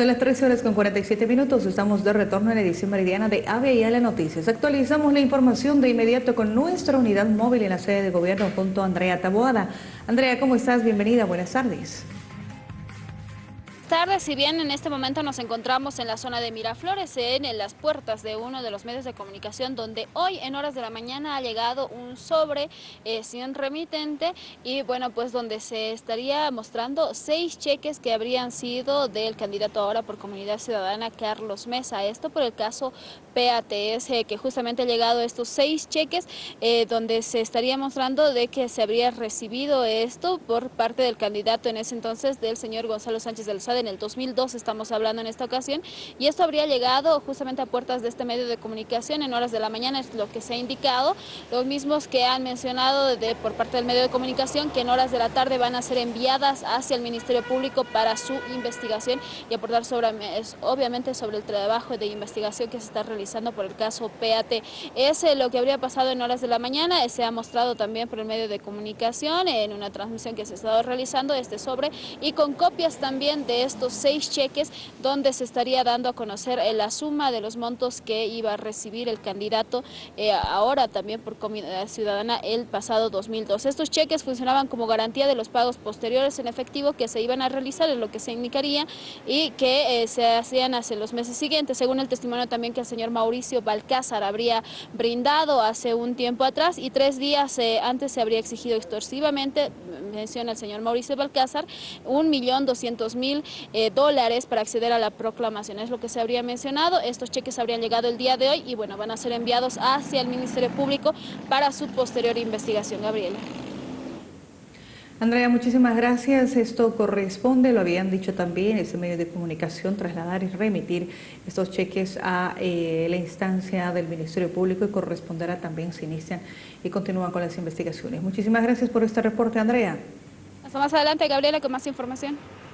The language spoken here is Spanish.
Son las 13 horas con 47 minutos, estamos de retorno en la edición meridiana de ABIA Noticias. Actualizamos la información de inmediato con nuestra unidad móvil en la sede de gobierno junto a Andrea Taboada. Andrea, ¿cómo estás? Bienvenida, buenas tardes tardes, si bien en este momento nos encontramos en la zona de Miraflores, en las puertas de uno de los medios de comunicación, donde hoy en horas de la mañana ha llegado un sobre eh, sin remitente y bueno, pues donde se estaría mostrando seis cheques que habrían sido del candidato ahora por Comunidad Ciudadana, Carlos Mesa. Esto por el caso PATS, que justamente ha llegado estos seis cheques, eh, donde se estaría mostrando de que se habría recibido esto por parte del candidato en ese entonces del señor Gonzalo Sánchez del Sade en el 2002 estamos hablando en esta ocasión, y esto habría llegado justamente a puertas de este medio de comunicación en horas de la mañana, es lo que se ha indicado, los mismos que han mencionado por parte del medio de comunicación que en horas de la tarde van a ser enviadas hacia el Ministerio Público para su investigación y aportar sobre, obviamente sobre el trabajo de investigación que se está realizando por el caso PAT. Es lo que habría pasado en horas de la mañana, se ha mostrado también por el medio de comunicación en una transmisión que se ha estado realizando este sobre y con copias también de estos seis cheques donde se estaría dando a conocer eh, la suma de los montos que iba a recibir el candidato eh, ahora también por Comunidad Ciudadana el pasado 2002. Estos cheques funcionaban como garantía de los pagos posteriores en efectivo que se iban a realizar, es lo que se indicaría, y que eh, se hacían hace los meses siguientes, según el testimonio también que el señor Mauricio Balcázar habría brindado hace un tiempo atrás y tres días antes se habría exigido extorsivamente, menciona el señor Mauricio Balcázar, un millón doscientos mil eh, dólares para acceder a la proclamación. Es lo que se habría mencionado. Estos cheques habrían llegado el día de hoy y bueno, van a ser enviados hacia el Ministerio Público para su posterior investigación. Gabriela. Andrea, muchísimas gracias. Esto corresponde, lo habían dicho también, ese medio de comunicación, trasladar y remitir estos cheques a eh, la instancia del Ministerio Público y corresponderá también se inician y continúan con las investigaciones. Muchísimas gracias por este reporte, Andrea. Hasta más adelante, Gabriela, con más información.